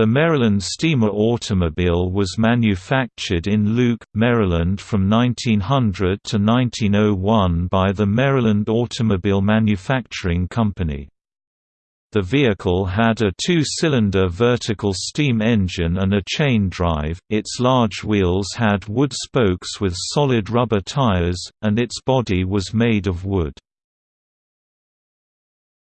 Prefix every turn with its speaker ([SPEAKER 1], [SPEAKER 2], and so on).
[SPEAKER 1] The Maryland steamer automobile was manufactured in Luke, Maryland from 1900 to 1901 by the Maryland Automobile Manufacturing Company. The vehicle had a two-cylinder vertical steam engine and a chain drive, its large wheels had wood spokes with solid rubber tires, and its body was made of wood.